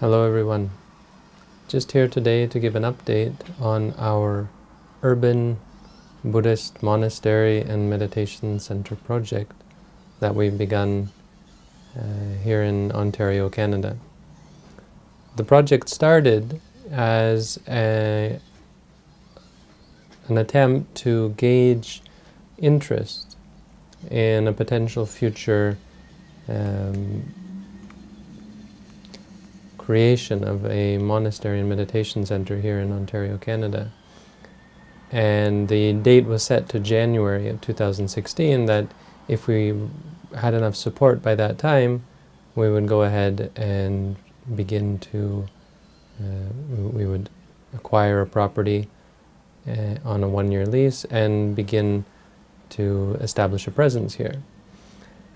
Hello everyone. Just here today to give an update on our urban Buddhist monastery and meditation center project that we've begun uh, here in Ontario, Canada. The project started as a, an attempt to gauge interest in a potential future um, creation of a monastery and meditation center here in Ontario, Canada. And the date was set to January of 2016 that if we had enough support by that time, we would go ahead and begin to, uh, we would acquire a property uh, on a one-year lease and begin to establish a presence here.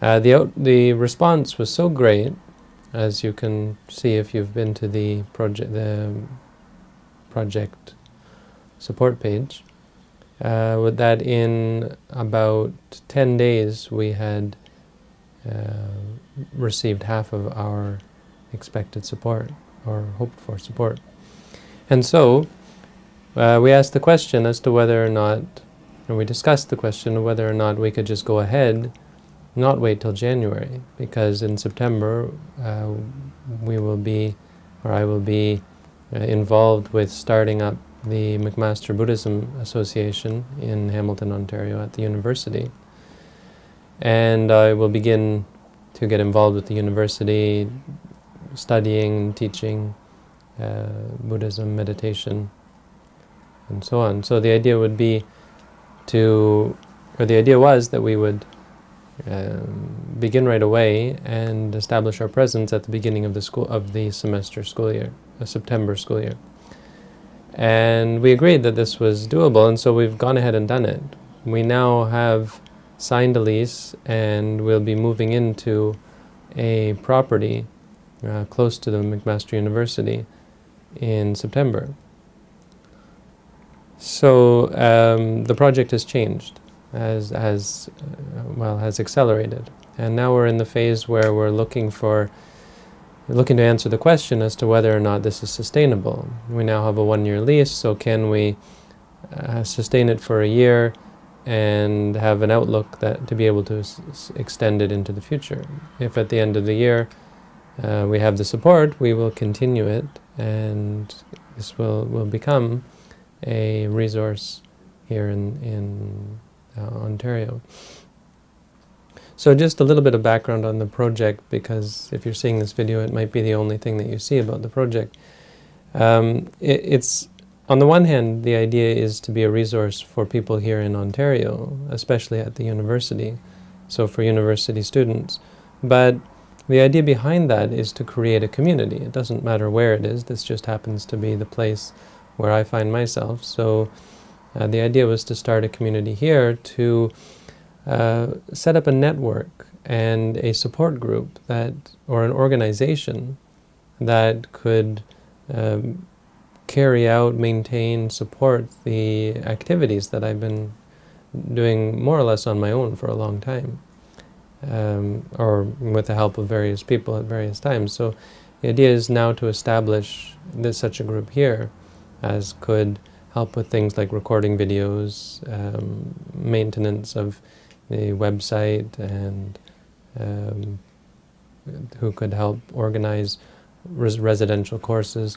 Uh, the, the response was so great as you can see if you've been to the project the project support page. Uh, with that in about 10 days we had uh, received half of our expected support or hoped for support. And so uh, we asked the question as to whether or not and we discussed the question of whether or not we could just go ahead not wait till January, because in September uh, we will be, or I will be, uh, involved with starting up the McMaster Buddhism Association in Hamilton, Ontario at the university. And I will begin to get involved with the university, studying, teaching uh, Buddhism, meditation, and so on. So the idea would be to, or the idea was that we would um, begin right away and establish our presence at the beginning of the school of the semester school year, a September school year. And we agreed that this was doable, and so we've gone ahead and done it. We now have signed a lease, and we'll be moving into a property uh, close to the McMaster University in September. So um, the project has changed has, has well, has accelerated. And now we're in the phase where we're looking for, looking to answer the question as to whether or not this is sustainable. We now have a one-year lease, so can we uh, sustain it for a year and have an outlook that to be able to extend it into the future. If at the end of the year uh, we have the support, we will continue it, and this will, will become a resource here in, in Ontario. So just a little bit of background on the project, because if you're seeing this video, it might be the only thing that you see about the project. Um, it, it's, on the one hand, the idea is to be a resource for people here in Ontario, especially at the university, so for university students. But the idea behind that is to create a community. It doesn't matter where it is, this just happens to be the place where I find myself. So uh, the idea was to start a community here to uh, set up a network and a support group that, or an organization that could um, carry out, maintain, support the activities that I've been doing more or less on my own for a long time, um, or with the help of various people at various times. So the idea is now to establish this, such a group here as could help with things like recording videos, um, maintenance of the website, and um, who could help organize res residential courses.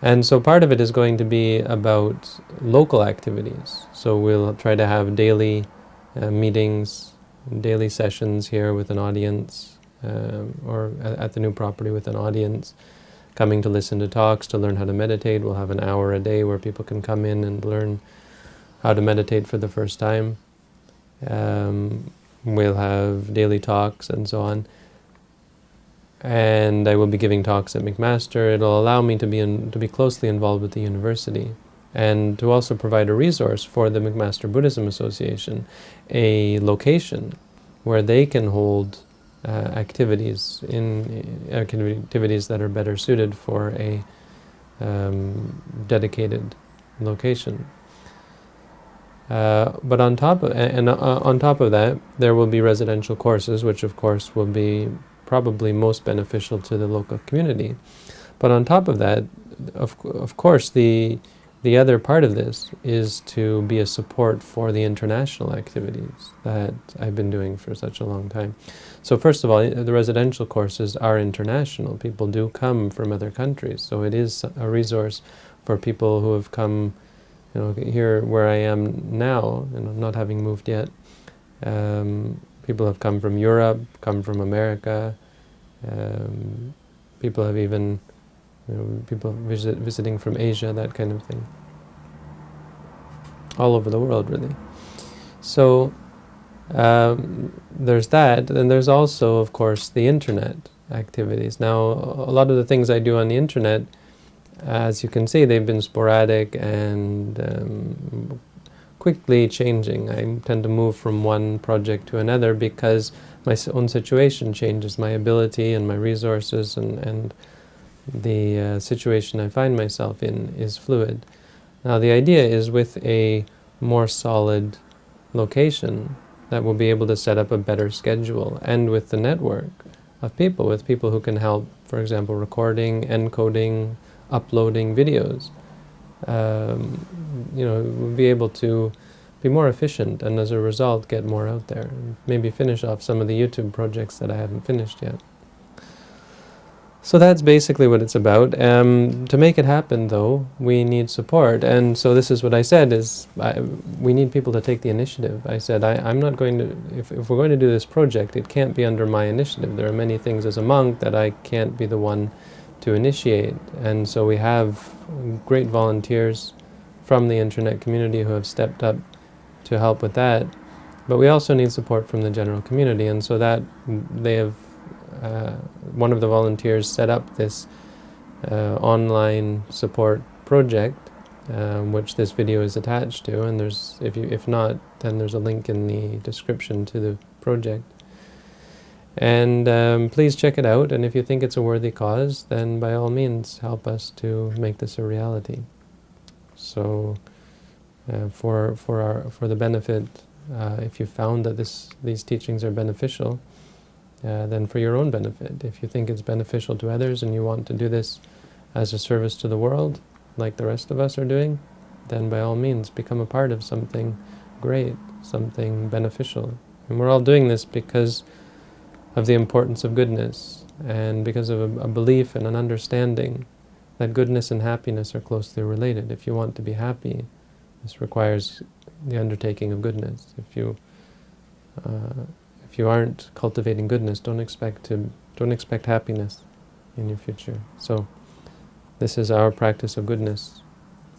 And so part of it is going to be about local activities. So we'll try to have daily uh, meetings, daily sessions here with an audience, um, or at the new property with an audience, coming to listen to talks, to learn how to meditate. We'll have an hour a day where people can come in and learn how to meditate for the first time. Um, we'll have daily talks and so on. And I will be giving talks at McMaster. It'll allow me to be, in, to be closely involved with the university and to also provide a resource for the McMaster Buddhism Association, a location where they can hold uh, activities in uh, activities that are better suited for a um, dedicated location. Uh, but on top of, and uh, on top of that, there will be residential courses, which of course will be probably most beneficial to the local community. But on top of that, of, of course, the the other part of this is to be a support for the international activities that I've been doing for such a long time. So first of all, the residential courses are international. People do come from other countries, so it is a resource for people who have come, you know, here where I am now, know, not having moved yet. Um, people have come from Europe, come from America. Um, people have even you know, people visit, visiting from Asia, that kind of thing. All over the world, really. So um, there's that, and there's also, of course, the internet activities. Now, a lot of the things I do on the internet, as you can see, they've been sporadic and um, quickly changing. I tend to move from one project to another because my own situation changes, my ability and my resources and, and the uh, situation I find myself in is fluid. Now the idea is with a more solid location that we'll be able to set up a better schedule and with the network of people, with people who can help, for example, recording, encoding, uploading videos. Um, you know, we'll be able to be more efficient and as a result get more out there. and Maybe finish off some of the YouTube projects that I haven't finished yet. So that's basically what it's about. Um, to make it happen, though, we need support. And so this is what I said, is I, we need people to take the initiative. I said, I, am not going to, if, if we're going to do this project, it can't be under my initiative. There are many things as a monk that I can't be the one to initiate. And so we have great volunteers from the internet community who have stepped up to help with that. But we also need support from the general community. And so that they have uh, one of the volunteers set up this uh, online support project, um, which this video is attached to, and there's, if, you, if not, then there's a link in the description to the project. And um, please check it out, and if you think it's a worthy cause, then by all means help us to make this a reality. So, uh, for, for, our, for the benefit, uh, if you found that this, these teachings are beneficial, uh, then for your own benefit. If you think it's beneficial to others and you want to do this as a service to the world, like the rest of us are doing, then by all means become a part of something great, something beneficial. And we're all doing this because of the importance of goodness and because of a, a belief and an understanding that goodness and happiness are closely related. If you want to be happy, this requires the undertaking of goodness. If you uh, if you aren't cultivating goodness, don't expect to don't expect happiness in your future. So this is our practice of goodness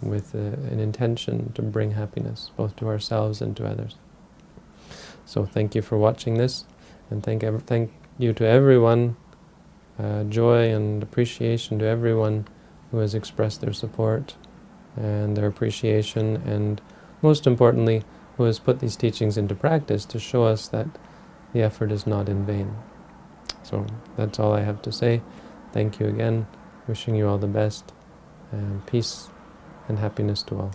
with uh, an intention to bring happiness both to ourselves and to others. So thank you for watching this and thank, thank you to everyone, uh, joy and appreciation to everyone who has expressed their support and their appreciation and most importantly who has put these teachings into practice to show us that the effort is not in vain. So that's all I have to say. Thank you again. Wishing you all the best, and peace and happiness to all.